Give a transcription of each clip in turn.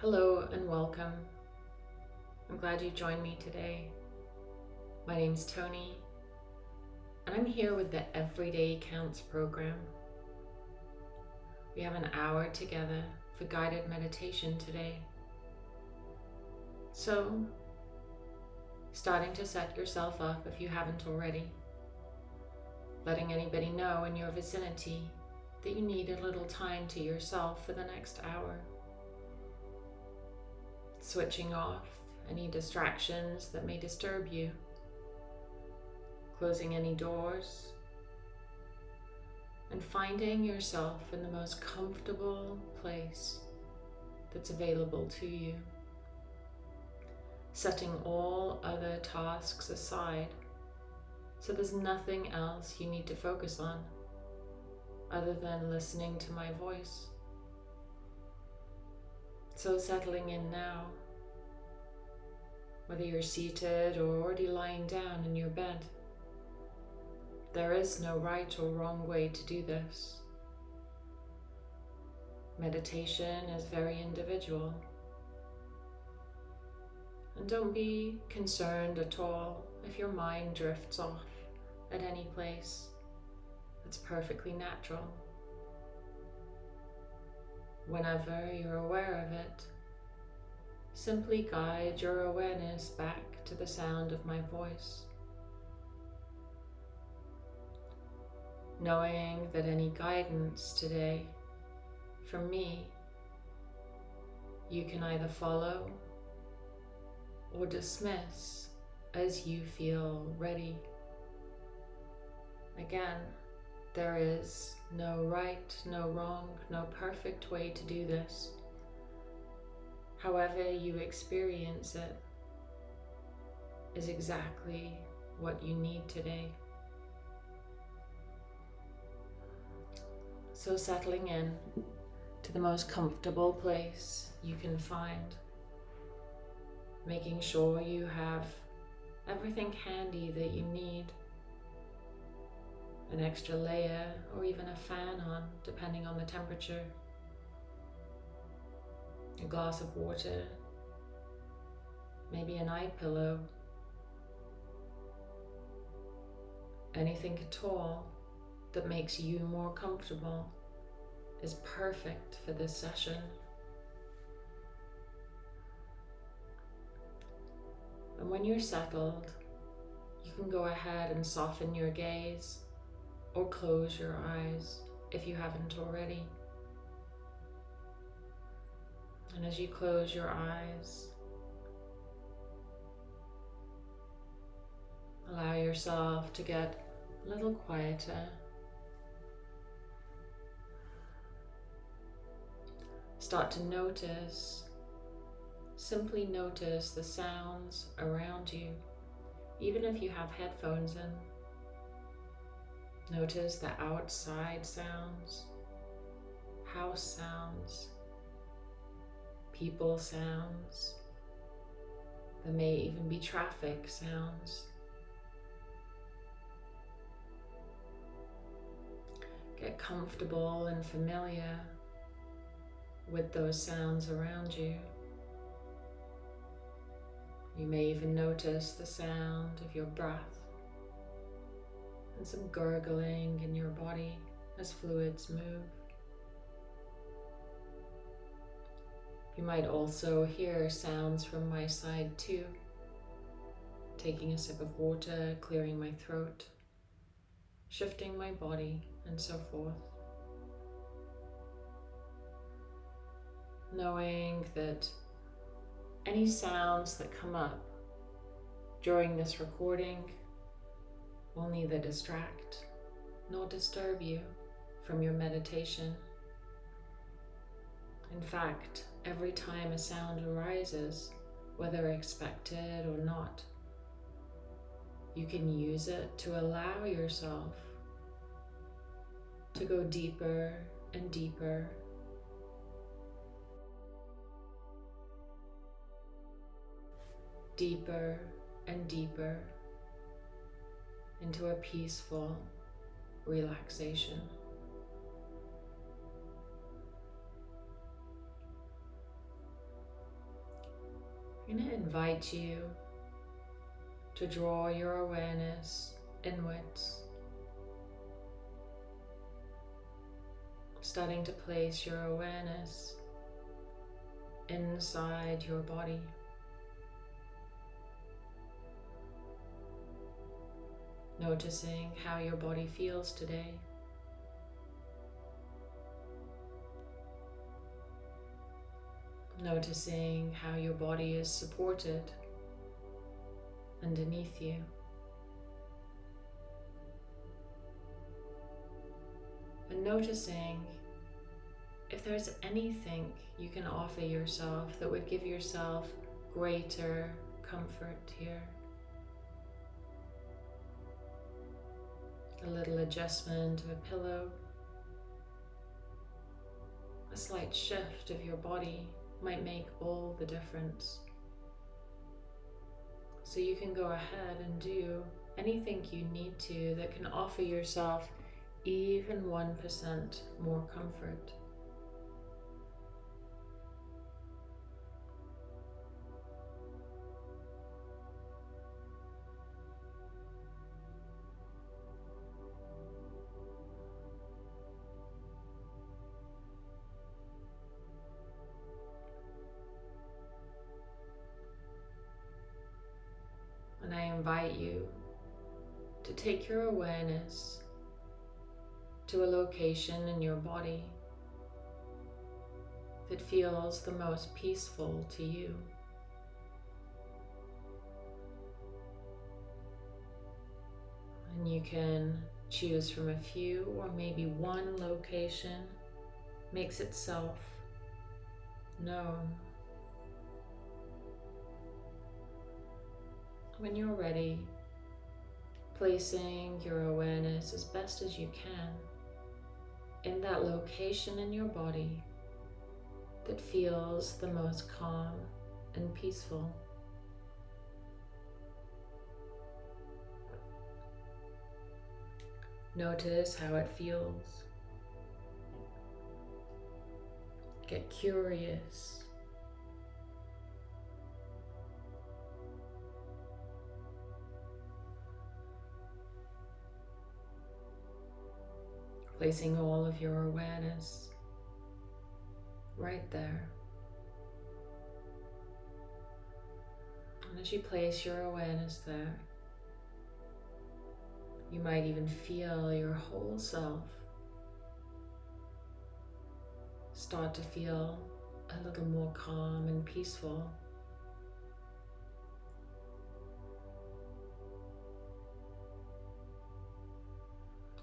Hello and welcome. I'm glad you joined me today. My name's Tony, and I'm here with the Everyday Counts program. We have an hour together for guided meditation today. So, starting to set yourself up if you haven't already, letting anybody know in your vicinity that you need a little time to yourself for the next hour switching off any distractions that may disturb you, closing any doors, and finding yourself in the most comfortable place that's available to you. Setting all other tasks aside so there's nothing else you need to focus on other than listening to my voice. So settling in now, whether you're seated or already lying down in your bed. There is no right or wrong way to do this. Meditation is very individual. And don't be concerned at all if your mind drifts off at any place. It's perfectly natural whenever you're aware of it. Simply guide your awareness back to the sound of my voice. Knowing that any guidance today from me you can either follow or dismiss as you feel ready. Again, there is no right, no wrong, no perfect way to do this. However you experience it is exactly what you need today. So settling in to the most comfortable place you can find. Making sure you have everything handy that you need an extra layer or even a fan on depending on the temperature. A glass of water, maybe an eye pillow, anything at all that makes you more comfortable is perfect for this session. And when you're settled, you can go ahead and soften your gaze or close your eyes if you haven't already. And as you close your eyes, allow yourself to get a little quieter. Start to notice, simply notice the sounds around you, even if you have headphones in. Notice the outside sounds, house sounds, people sounds. There may even be traffic sounds. Get comfortable and familiar with those sounds around you. You may even notice the sound of your breath and some gurgling in your body as fluids move. You might also hear sounds from my side too. Taking a sip of water, clearing my throat, shifting my body, and so forth. Knowing that any sounds that come up during this recording will neither distract nor disturb you from your meditation. In fact, every time a sound arises, whether expected or not, you can use it to allow yourself to go deeper and deeper deeper and deeper into a peaceful relaxation. I'm going to invite you to draw your awareness inwards, starting to place your awareness inside your body. Noticing how your body feels today. Noticing how your body is supported underneath you. And noticing if there's anything you can offer yourself that would give yourself greater comfort here. A little adjustment of a pillow, a slight shift of your body might make all the difference. So you can go ahead and do anything you need to that can offer yourself even 1% more comfort. Invite you to take your awareness to a location in your body that feels the most peaceful to you. And you can choose from a few or maybe one location makes itself known. When you're ready, placing your awareness as best as you can in that location in your body that feels the most calm and peaceful. Notice how it feels. Get curious placing all of your awareness right there. And as you place your awareness there, you might even feel your whole self start to feel a little more calm and peaceful.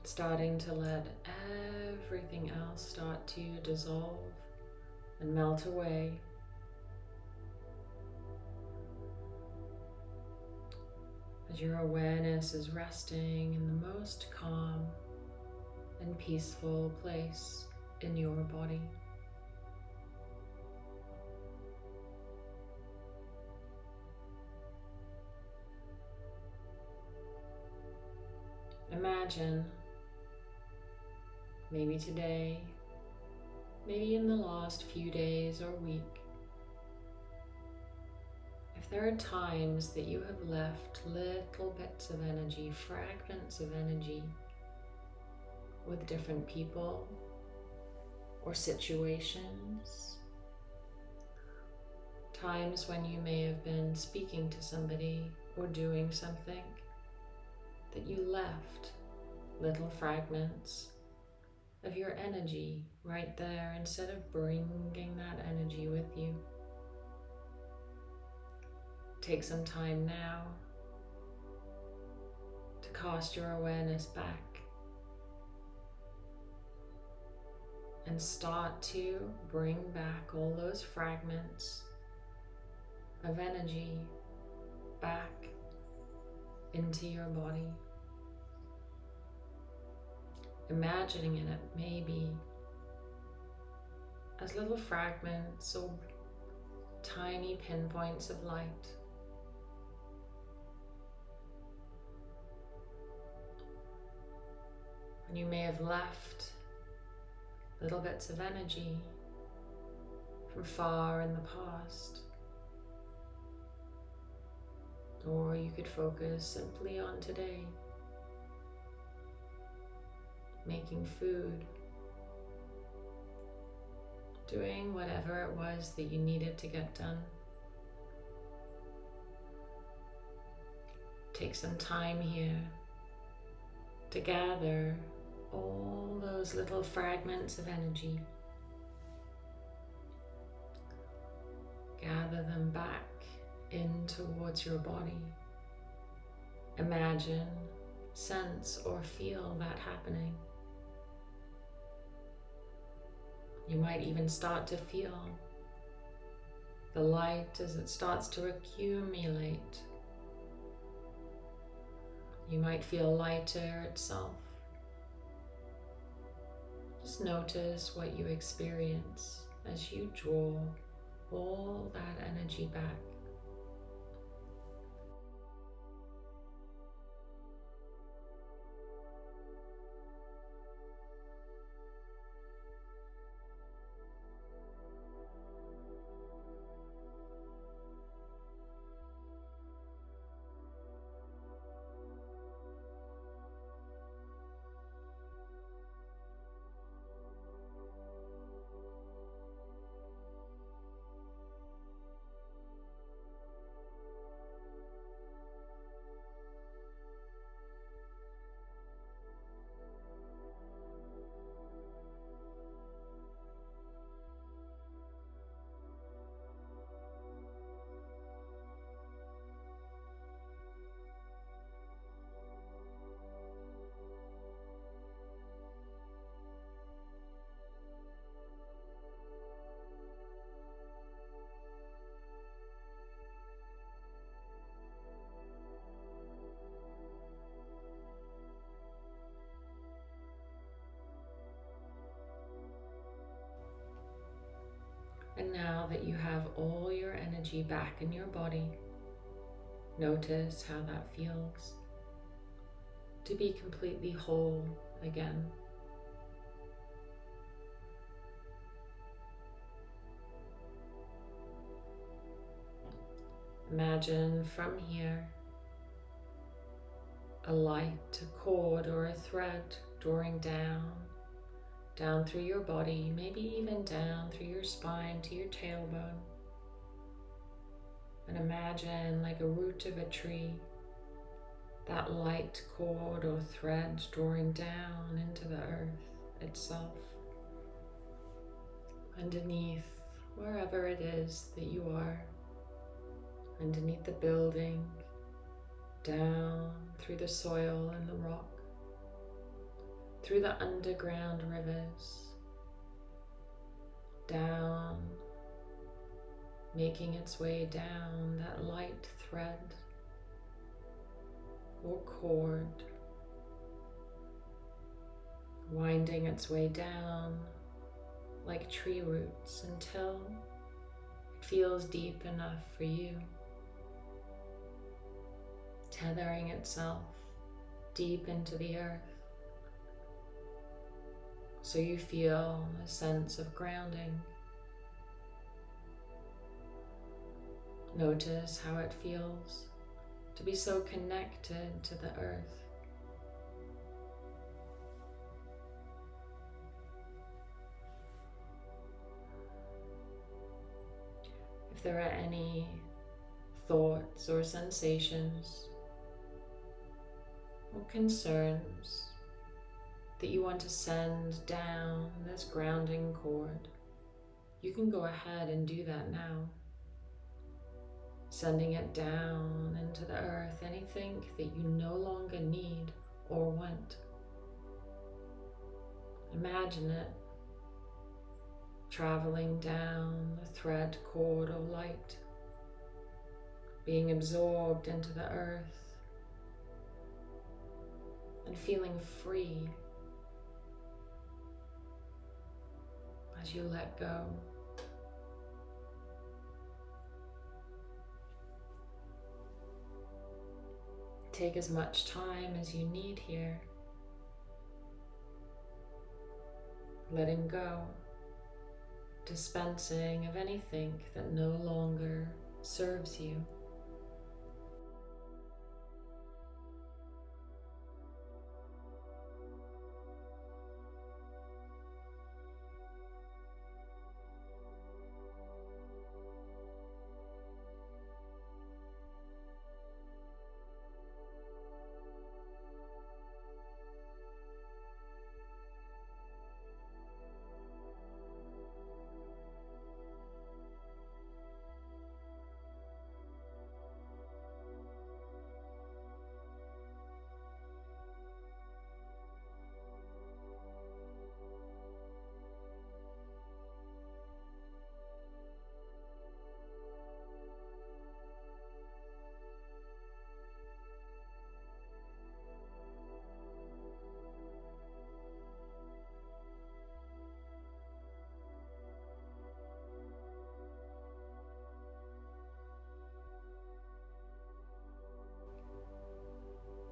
Starting to let everything else start to dissolve and melt away. As your awareness is resting in the most calm and peaceful place in your body. Imagine maybe today, maybe in the last few days or week. If there are times that you have left little bits of energy, fragments of energy with different people or situations, times when you may have been speaking to somebody or doing something that you left little fragments of your energy right there instead of bringing that energy with you. Take some time now to cast your awareness back and start to bring back all those fragments of energy back into your body imagining it maybe as little fragments or tiny pinpoints of light. And you may have left little bits of energy from far in the past Or you could focus simply on today. Making food. Doing whatever it was that you needed to get done. Take some time here to gather all those little fragments of energy. Gather them back in towards your body. Imagine, sense, or feel that happening. You might even start to feel the light as it starts to accumulate. You might feel lighter itself. Just notice what you experience as you draw all that energy back. And now that you have all your energy back in your body, notice how that feels to be completely whole again. Imagine from here a light, a cord, or a thread drawing down down through your body, maybe even down through your spine to your tailbone. And imagine like a root of a tree, that light cord or thread drawing down into the earth itself. Underneath, wherever it is that you are, underneath the building, down through the soil and the rock through the underground rivers, down, making its way down that light thread or cord, winding its way down like tree roots until it feels deep enough for you, tethering itself deep into the earth so you feel a sense of grounding. Notice how it feels to be so connected to the earth. If there are any thoughts or sensations or concerns that you want to send down this grounding cord, you can go ahead and do that now. Sending it down into the earth, anything that you no longer need or want. Imagine it traveling down the thread cord of light, being absorbed into the earth and feeling free as you let go. Take as much time as you need here. Letting go, dispensing of anything that no longer serves you.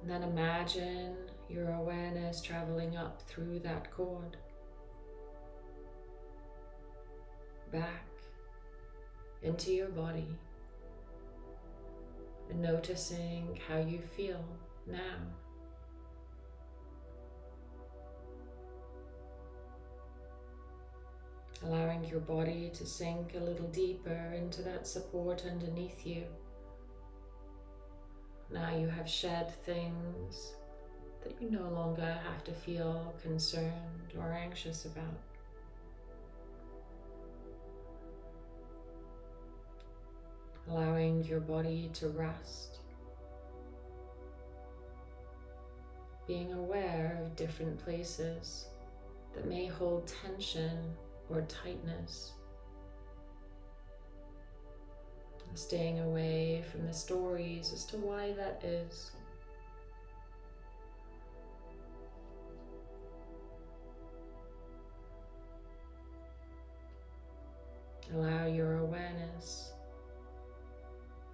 Then imagine your awareness traveling up through that cord, back into your body, and noticing how you feel now. Allowing your body to sink a little deeper into that support underneath you. Now you have shed things that you no longer have to feel concerned or anxious about. Allowing your body to rest. Being aware of different places that may hold tension or tightness. Staying away from the stories as to why that is. Allow your awareness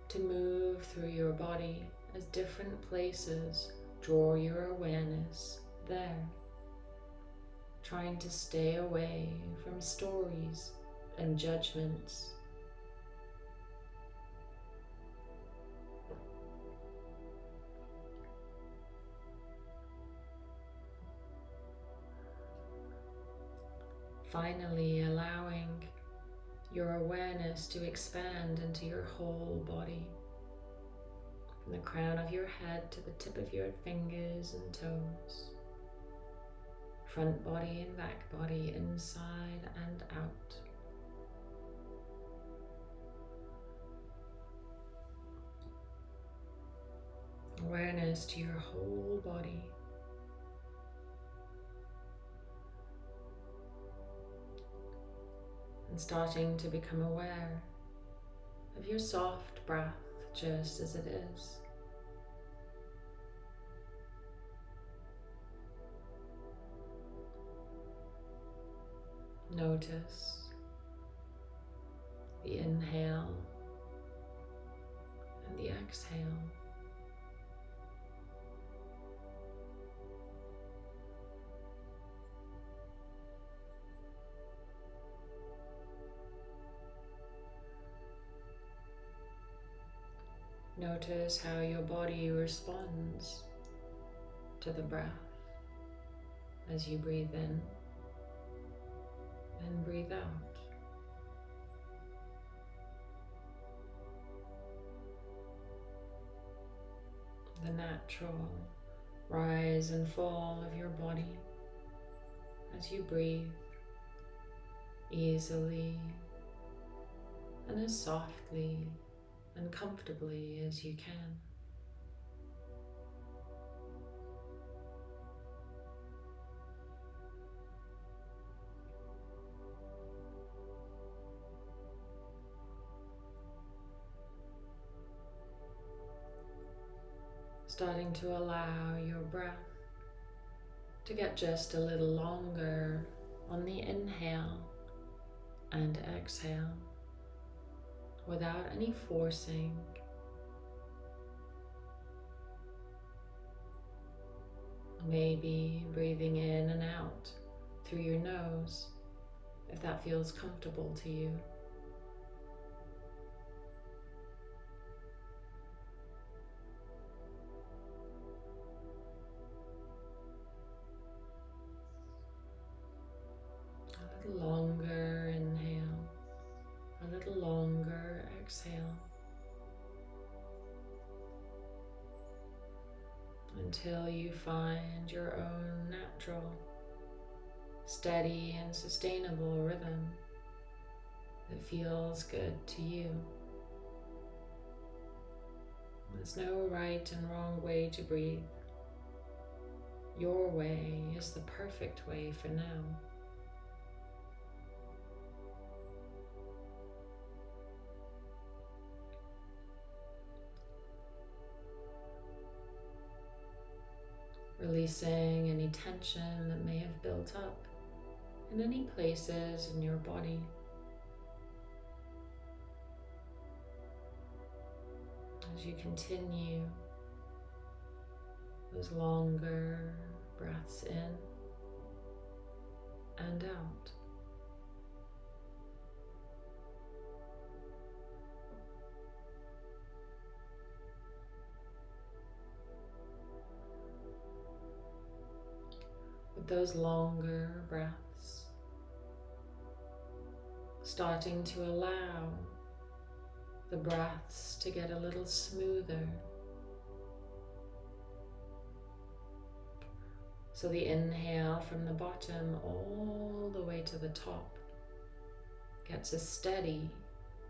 to move through your body as different places draw your awareness there. Trying to stay away from stories and judgments. Finally, allowing your awareness to expand into your whole body. From the crown of your head to the tip of your fingers and toes. Front body and back body, inside and out. Awareness to your whole body. And starting to become aware of your soft breath just as it is. Notice the inhale and the exhale. Notice how your body responds to the breath as you breathe in and breathe out. The natural rise and fall of your body as you breathe easily and as softly and comfortably as you can. Starting to allow your breath to get just a little longer on the inhale and exhale without any forcing. Maybe breathing in and out through your nose if that feels comfortable to you. Feels good to you. There's no right and wrong way to breathe. Your way is the perfect way for now. releasing any tension that may have built up in any places in your body. As you continue those longer breaths in and out. With those longer breaths, starting to allow the breaths to get a little smoother. So the inhale from the bottom all the way to the top gets as steady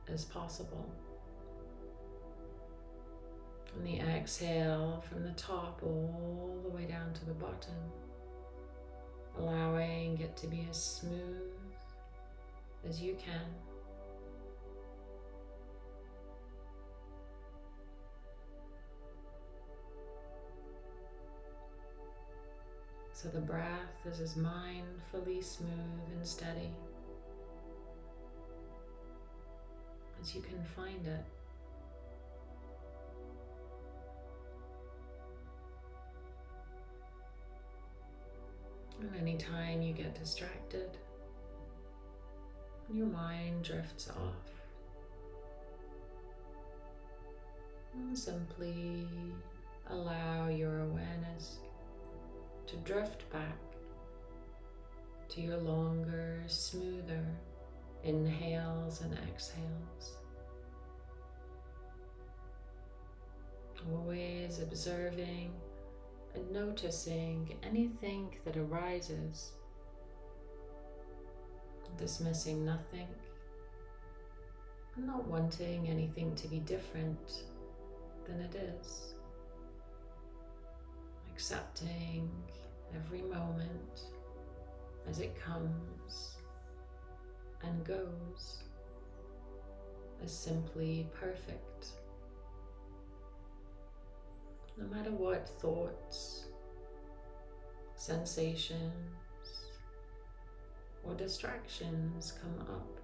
as possible. And the exhale from the top all the way down to the bottom, allowing it to be as smooth as you can. So the breath is as mindfully smooth and steady as you can find it. And anytime you get distracted, your mind drifts off, and simply allow your awareness to drift back to your longer, smoother inhales and exhales. Always observing and noticing anything that arises, dismissing nothing, not wanting anything to be different than it is, accepting every moment as it comes and goes as simply perfect. No matter what thoughts, sensations, or distractions come up,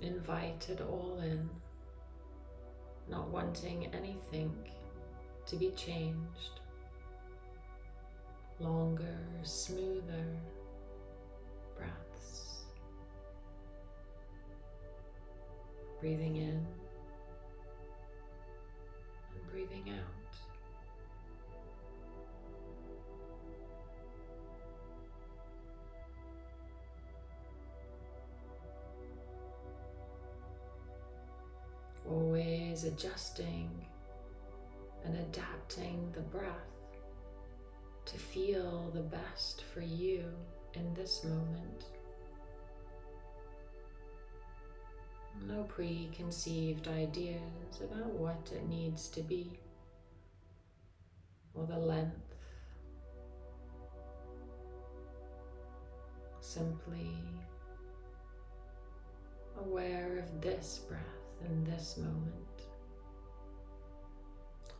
invite it all in, not wanting anything to be changed longer, smoother breaths. Breathing in and breathing out. Always adjusting and adapting the breath to feel the best for you in this moment. No preconceived ideas about what it needs to be or the length. Simply aware of this breath in this moment.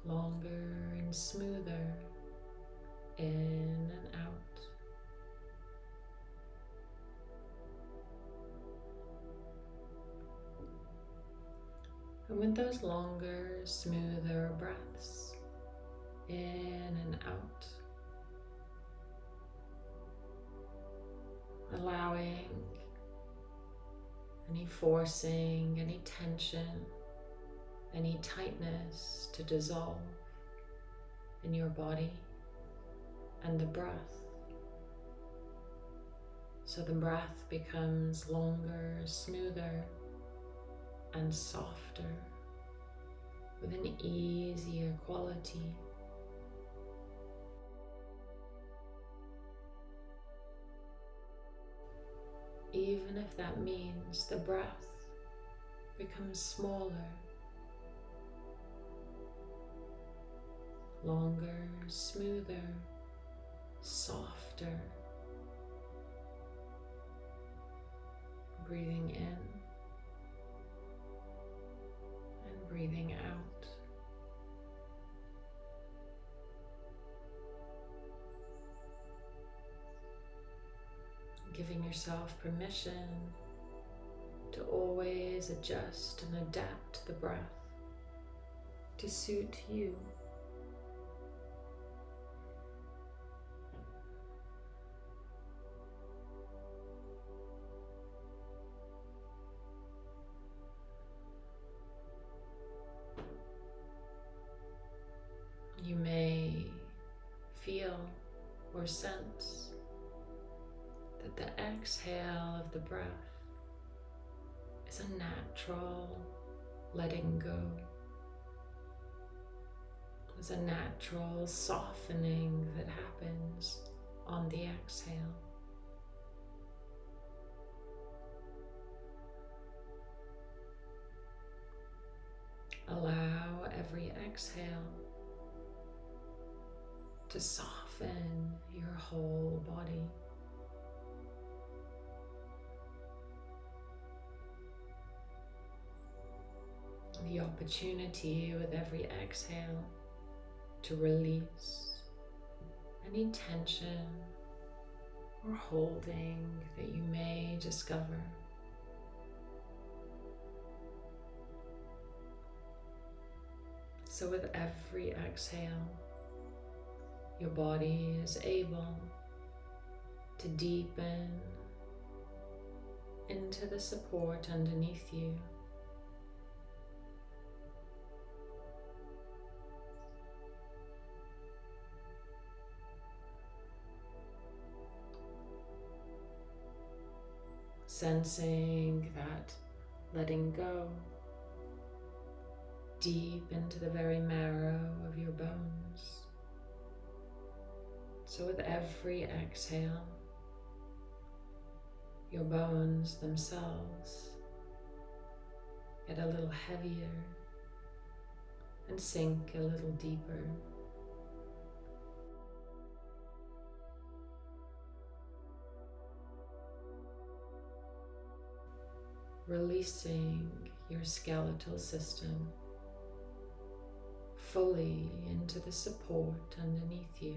Longer and smoother in and out. And with those longer, smoother breaths in and out, allowing any forcing, any tension, any tightness to dissolve in your body and the breath. So the breath becomes longer, smoother, and softer with an easier quality. Even if that means the breath becomes smaller, longer, smoother, softer. Breathing in and breathing out. Giving yourself permission to always adjust and adapt the breath to suit you breath is a natural letting go. There's a natural softening that happens on the exhale. Allow every exhale to soften your whole body. The opportunity with every exhale to release any tension or holding that you may discover. So, with every exhale, your body is able to deepen into the support underneath you. Sensing that letting go deep into the very marrow of your bones. So, with every exhale, your bones themselves get a little heavier and sink a little deeper. Releasing your skeletal system fully into the support underneath you.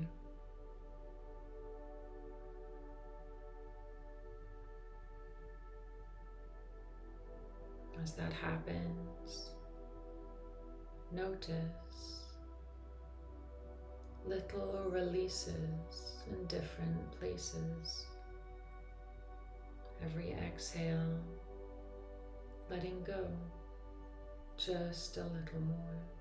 As that happens, notice little releases in different places. Every exhale, letting go just a little more.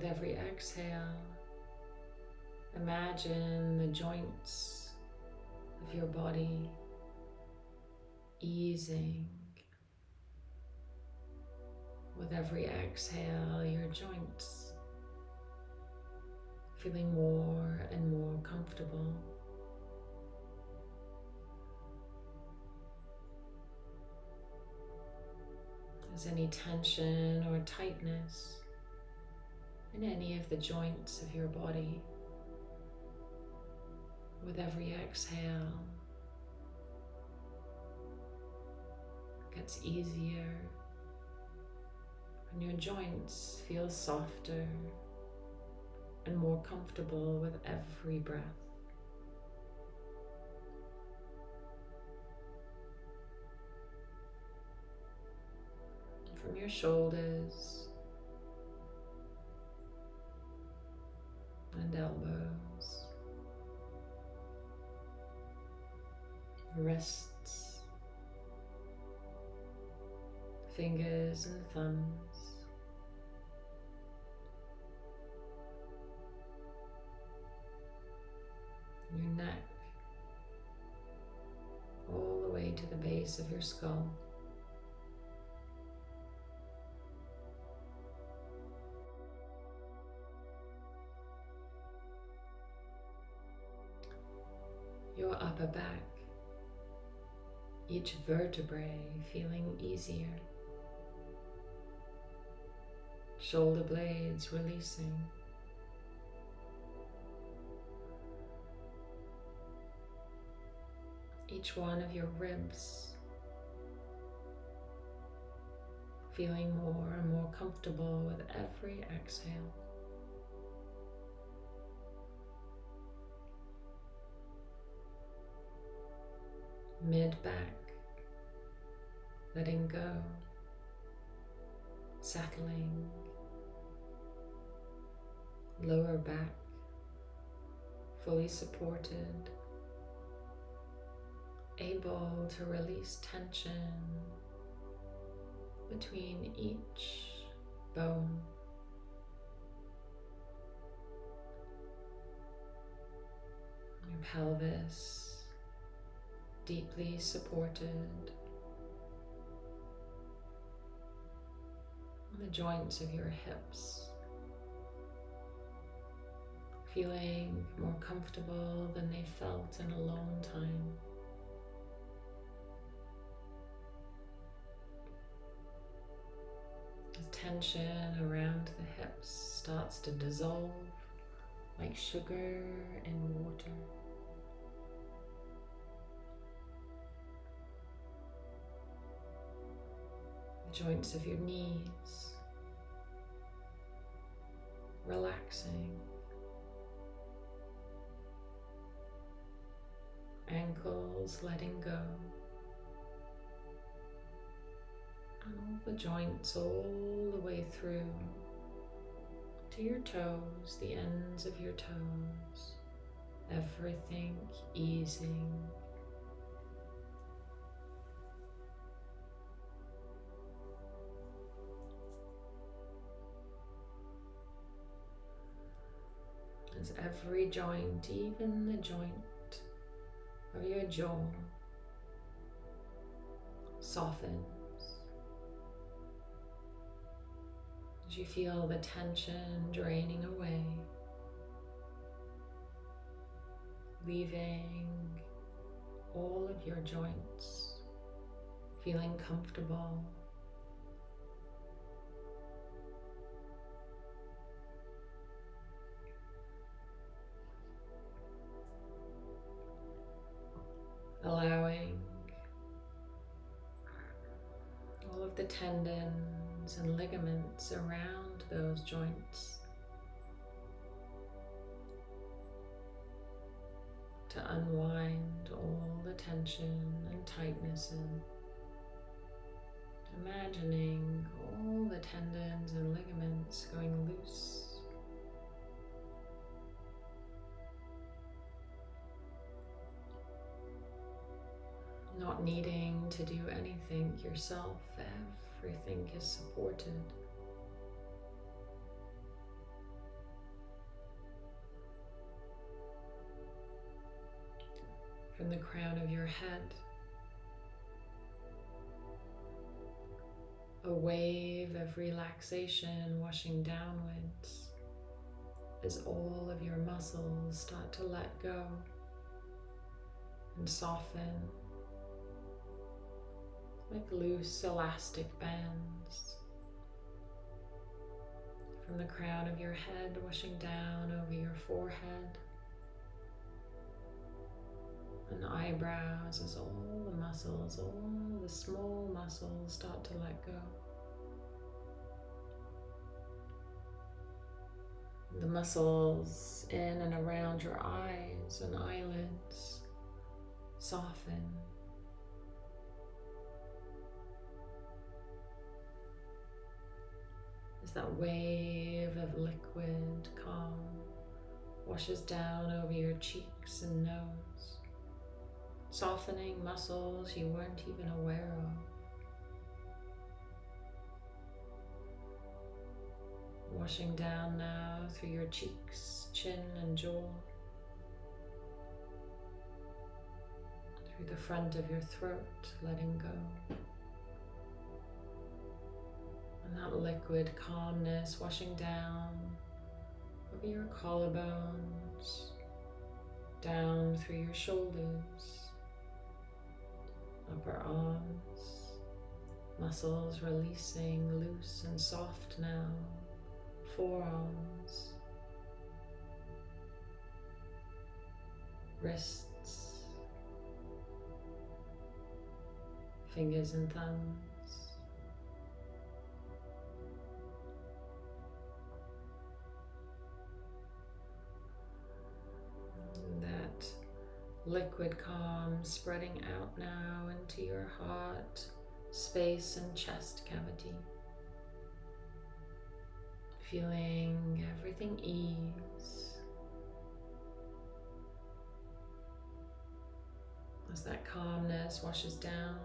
With every exhale, imagine the joints of your body easing. With every exhale, your joints feeling more and more comfortable. As any tension or tightness in any of the joints of your body. With every exhale, it gets easier and your joints feel softer and more comfortable with every breath. From your shoulders and elbows, wrists, fingers and thumbs. Your neck, all the way to the base of your skull. Upper back, each vertebrae feeling easier, shoulder blades releasing. Each one of your ribs feeling more and more comfortable with every exhale. Mid back, letting go, settling, lower back, fully supported, able to release tension between each bone. Your pelvis deeply supported. The joints of your hips feeling more comfortable than they felt in a long time. As tension around the hips starts to dissolve like sugar in water. Joints of your knees relaxing. Ankles letting go. And all the joints all the way through to your toes, the ends of your toes. Everything easing. Every joint, even the joint of your jaw, softens. As you feel the tension draining away, leaving all of your joints feeling comfortable allowing all of the tendons and ligaments around those joints to unwind all the tension and tightness and imagining all the tendons and ligaments going loose not needing to do anything yourself, everything is supported. From the crown of your head, a wave of relaxation washing downwards as all of your muscles start to let go and soften like loose elastic bands. From the crown of your head, washing down over your forehead and eyebrows as all the muscles, all the small muscles start to let go. The muscles in and around your eyes and eyelids soften that wave of liquid calm washes down over your cheeks and nose, softening muscles you weren't even aware of. Washing down now through your cheeks, chin and jaw, through the front of your throat, letting go. And that liquid calmness washing down over your collarbones, down through your shoulders, upper arms, muscles releasing loose and soft now, forearms, wrists, fingers and thumbs. Liquid calm spreading out now into your heart, space, and chest cavity. Feeling everything ease as that calmness washes down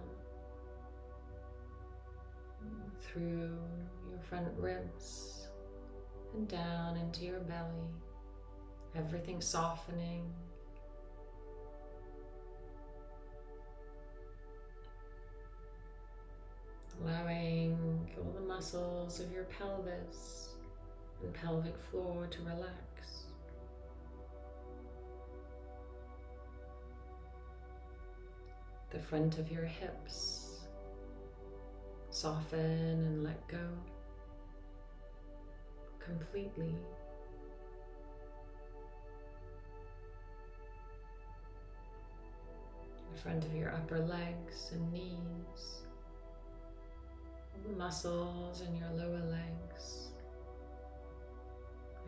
through your front ribs and down into your belly, everything softening. Allowing all the muscles of your pelvis and pelvic floor to relax. The front of your hips Soften and let go completely. The front of your upper legs and knees, muscles in your lower legs,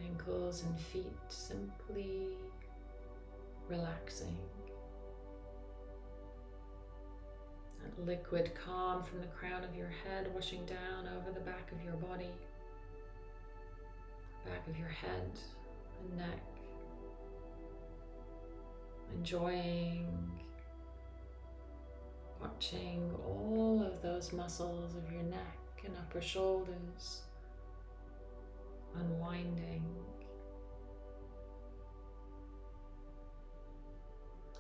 ankles and feet simply relaxing. That liquid calm from the crown of your head washing down over the back of your body, back of your head and neck. Enjoying watching all of those muscles of your neck and upper shoulders unwinding.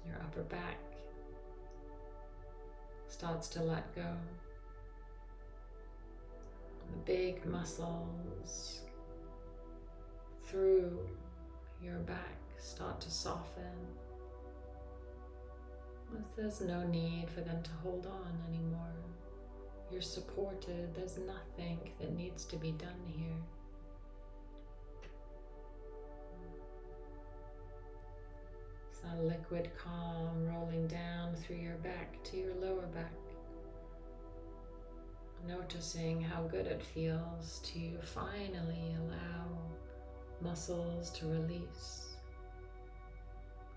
Your upper back starts to let go. The big muscles through your back start to soften. There's no need for them to hold on anymore. You're supported. There's nothing that needs to be done here. a liquid calm rolling down through your back to your lower back. Noticing how good it feels to finally allow muscles to release.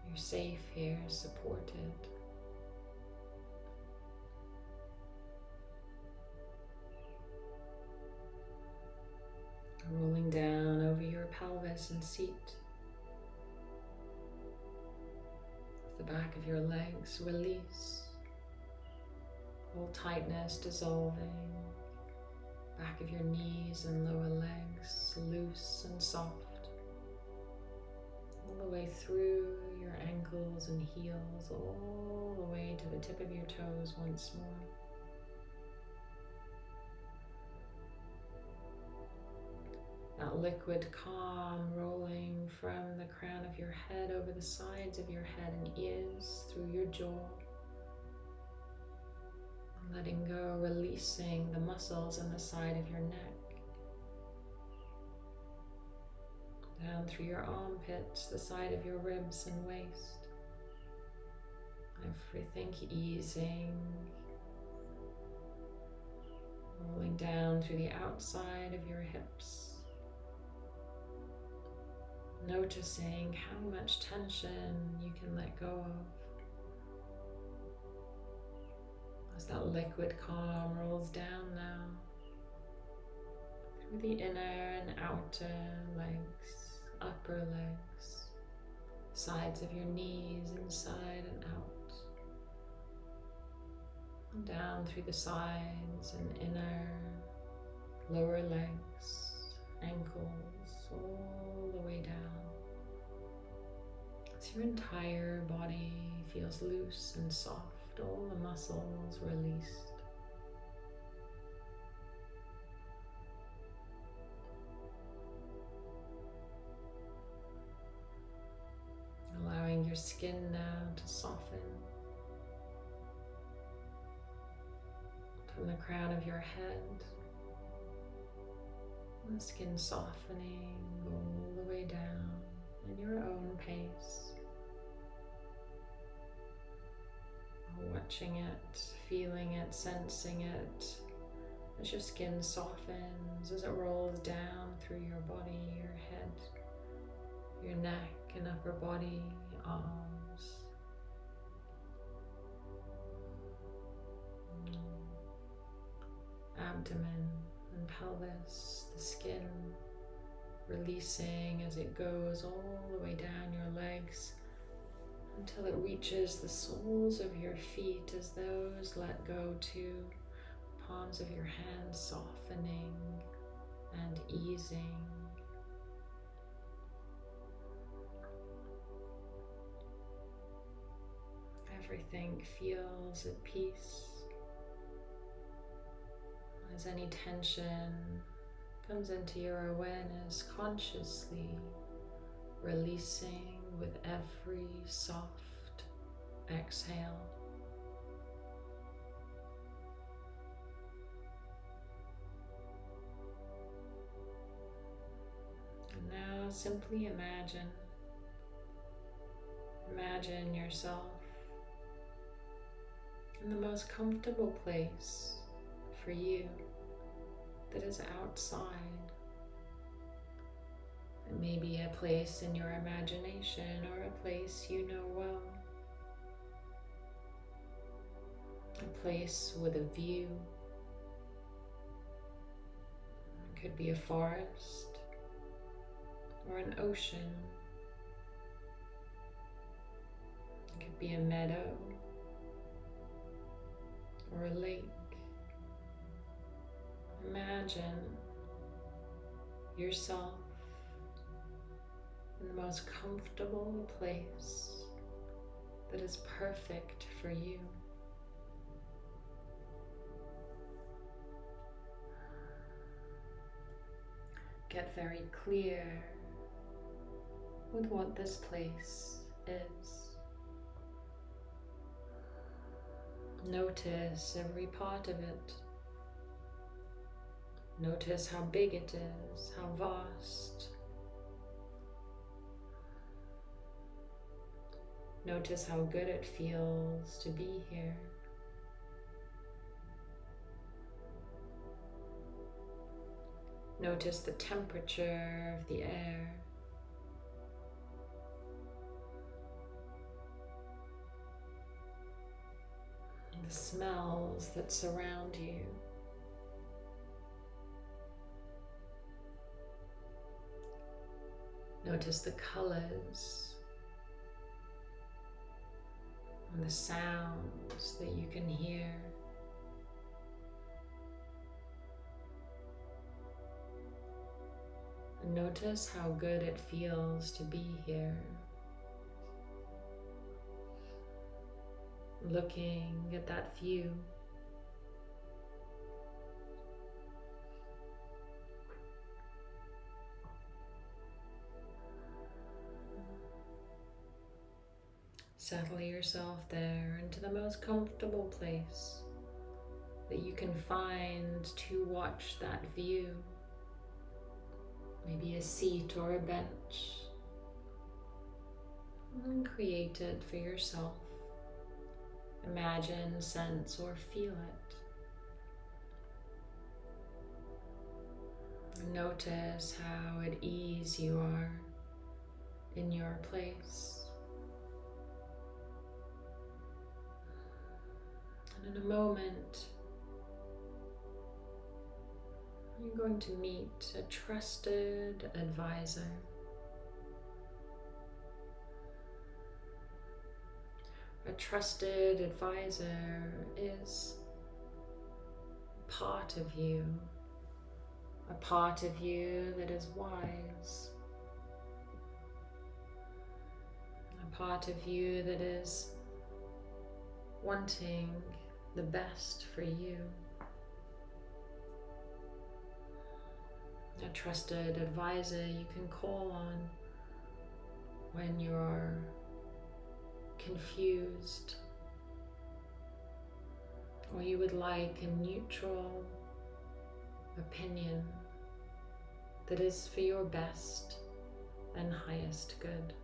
You're safe here, supported. Rolling down over your pelvis and seat. the back of your legs release, all tightness dissolving, back of your knees and lower legs loose and soft, all the way through your ankles and heels, all the way to the tip of your toes once more. That liquid calm rolling from the crown of your head over the sides of your head and ears through your jaw. Letting go, releasing the muscles in the side of your neck. Down through your armpits, the side of your ribs and waist. Everything easing. Rolling down through the outside of your hips noticing how much tension you can let go of. As that liquid calm rolls down now through the inner and outer legs, upper legs, sides of your knees, inside and out, and down through the sides and inner, lower legs, ankles, all the way down your entire body feels loose and soft, all the muscles released. Allowing your skin now to soften from the crown of your head, the skin softening all the way down at your own pace. Watching it, feeling it, sensing it as your skin softens, as it rolls down through your body, your head, your neck and upper body, arms. Abdomen and pelvis, the skin releasing as it goes all the way down your legs until it reaches the soles of your feet as those let go too, palms of your hands softening and easing. Everything feels at peace as any tension comes into your awareness consciously releasing with every soft exhale. Now simply imagine, imagine yourself in the most comfortable place for you that is outside. It may be a place in your imagination or a place you know well. A place with a view. It could be a forest or an ocean. It could be a meadow or a lake. Imagine yourself in the most comfortable place that is perfect for you. Get very clear with what this place is. Notice every part of it. Notice how big it is, how vast. Notice how good it feels to be here. Notice the temperature of the air. The smells that surround you. Notice the colors and the sounds that you can hear. And notice how good it feels to be here. Looking at that view. Yourself there into the most comfortable place that you can find to watch that view. Maybe a seat or a bench. And create it for yourself. Imagine, sense, or feel it. Notice how at ease you are in your place. In a moment, you're going to meet a trusted advisor. A trusted advisor is part of you, a part of you that is wise, a part of you that is wanting the best for you. A trusted advisor you can call on when you're confused or you would like a neutral opinion that is for your best and highest good.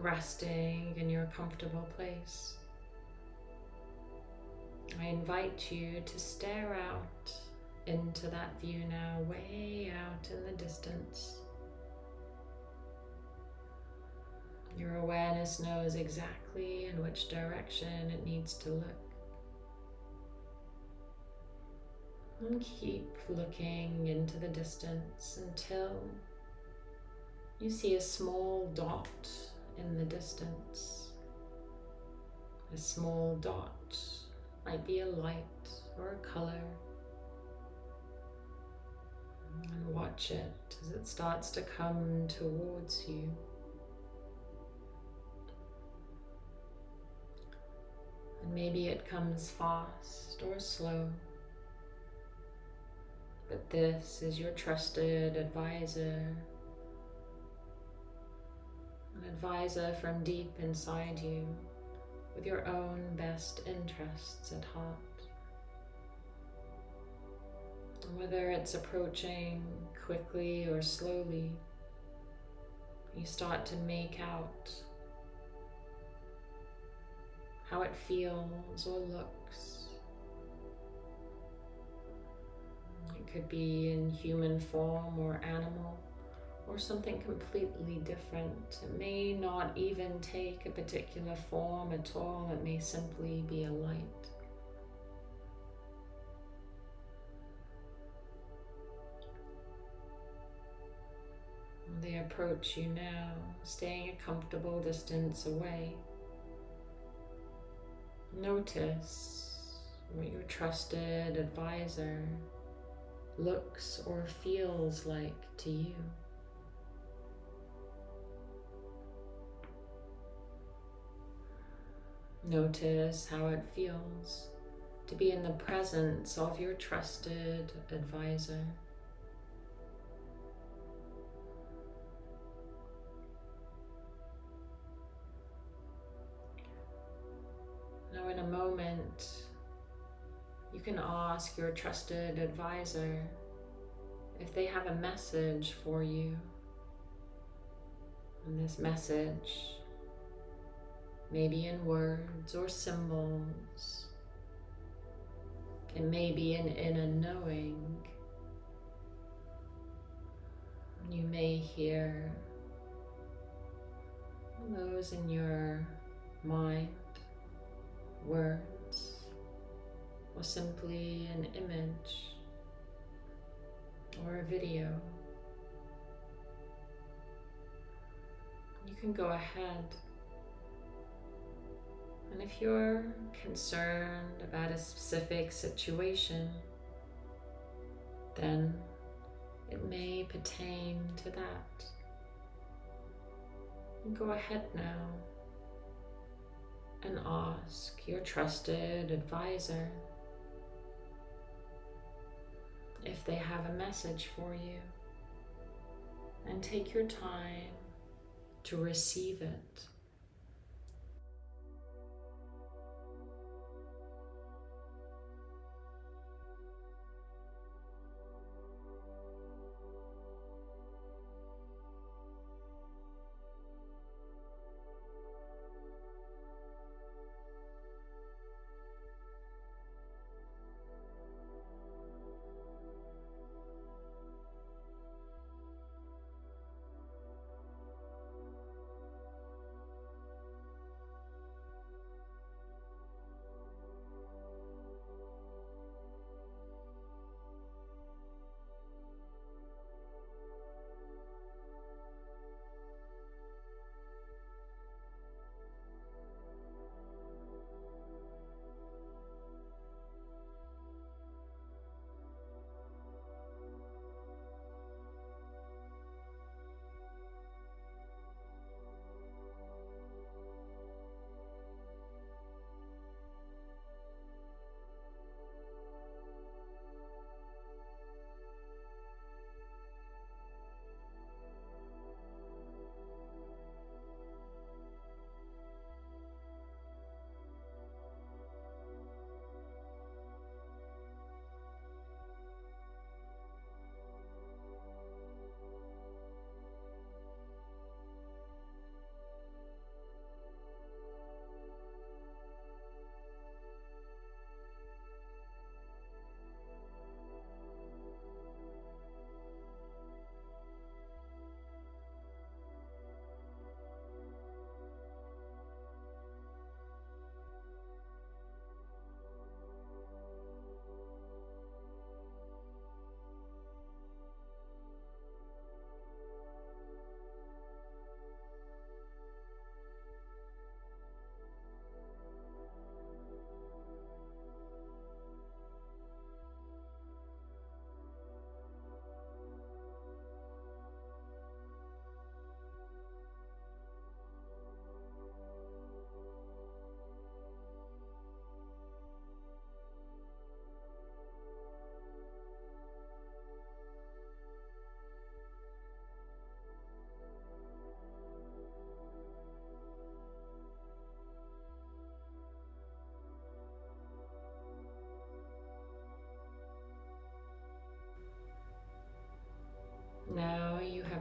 Resting in your comfortable place. I invite you to stare out into that view now, way out in the distance. Your awareness knows exactly in which direction it needs to look. And keep looking into the distance until you see a small dot in the distance. A small dot might be a light or a color. And watch it as it starts to come towards you. And maybe it comes fast or slow. But this is your trusted advisor. An advisor from deep inside you with your own best interests at heart. Whether it's approaching quickly or slowly, you start to make out how it feels or looks. It could be in human form or animal or something completely different. It may not even take a particular form at all, it may simply be a light. They approach you now, staying a comfortable distance away. Notice what your trusted advisor looks or feels like to you. Notice how it feels to be in the presence of your trusted advisor. Now, in a moment, you can ask your trusted advisor if they have a message for you. And this message maybe in words or symbols. It may be an inner knowing. You may hear those in your mind, words, or simply an image or a video. You can go ahead and if you're concerned about a specific situation, then it may pertain to that. Go ahead now and ask your trusted advisor if they have a message for you. And take your time to receive it.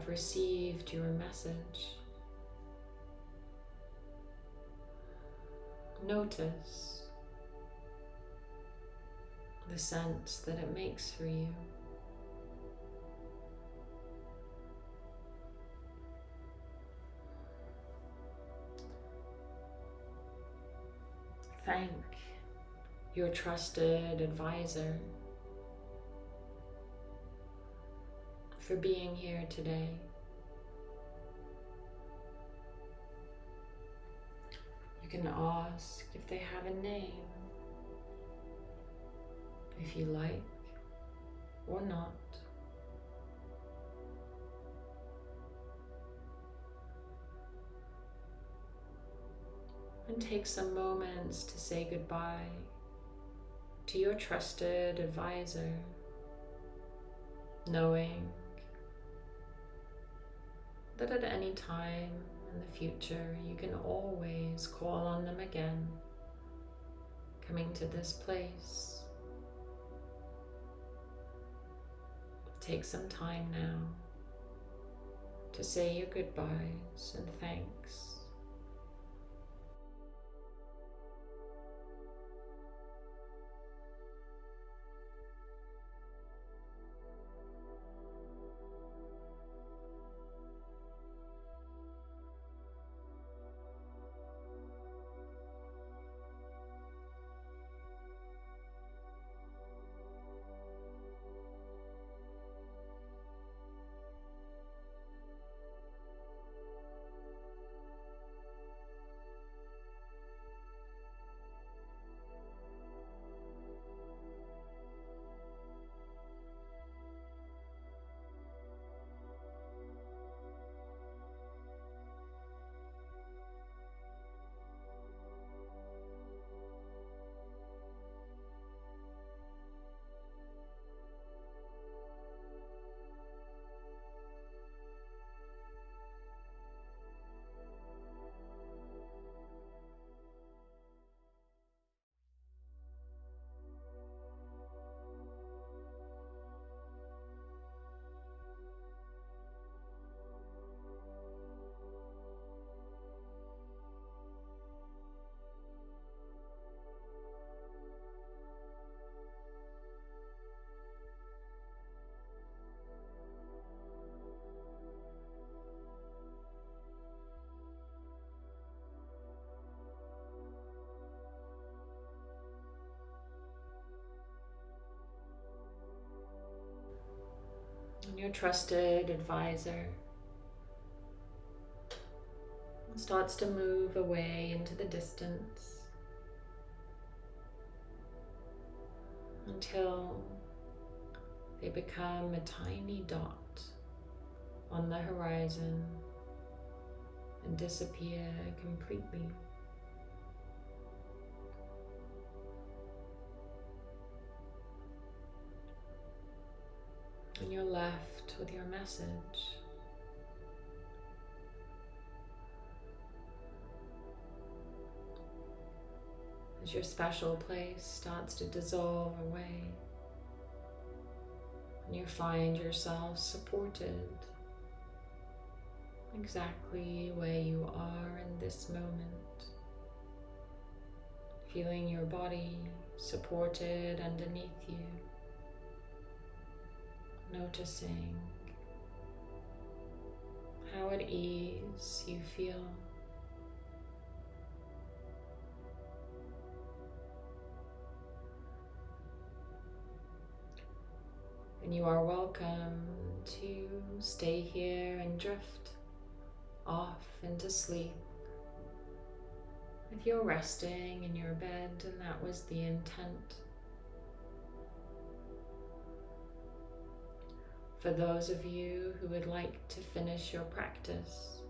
Have received your message. Notice the sense that it makes for you. Thank your trusted advisor for being here today. You can ask if they have a name, if you like or not. And take some moments to say goodbye to your trusted advisor, knowing that at any time in the future you can always call on them again, coming to this place. Take some time now to say your goodbyes and thanks. Your trusted advisor starts to move away into the distance until they become a tiny dot on the horizon and disappear completely. And you're left with your message. As your special place starts to dissolve away, and you find yourself supported exactly where you are in this moment, feeling your body supported underneath you noticing how at ease you feel. And you are welcome to stay here and drift off into sleep. If you're resting in your bed and that was the intent, for those of you who would like to finish your practice.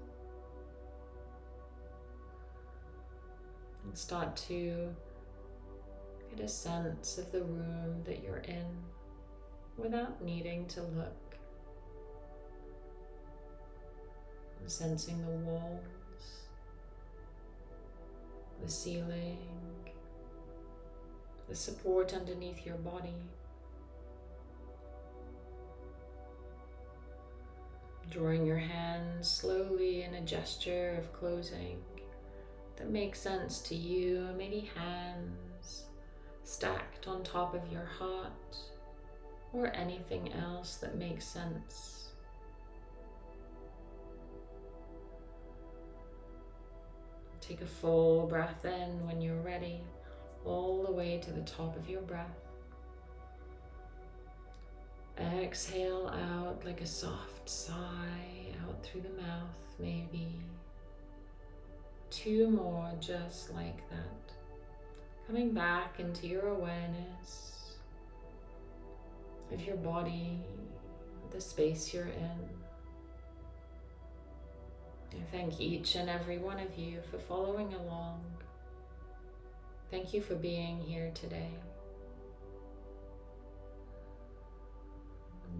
And start to get a sense of the room that you're in without needing to look. And sensing the walls, the ceiling, the support underneath your body. Drawing your hands slowly in a gesture of closing that makes sense to you. Maybe hands stacked on top of your heart or anything else that makes sense. Take a full breath in when you're ready, all the way to the top of your breath. Exhale out like a soft sigh out through the mouth, maybe. Two more just like that. Coming back into your awareness of your body, the space you're in. I thank each and every one of you for following along. Thank you for being here today.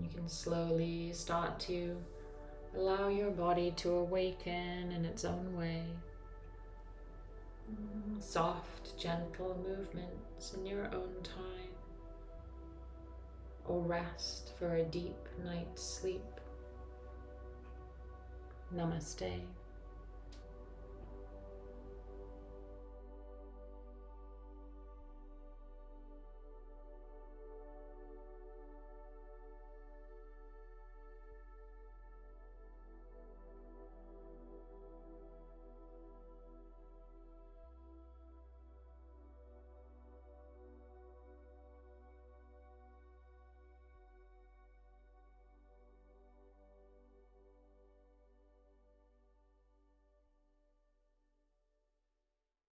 You can slowly start to allow your body to awaken in its own way. Soft, gentle movements in your own time. Or rest for a deep night's sleep. Namaste.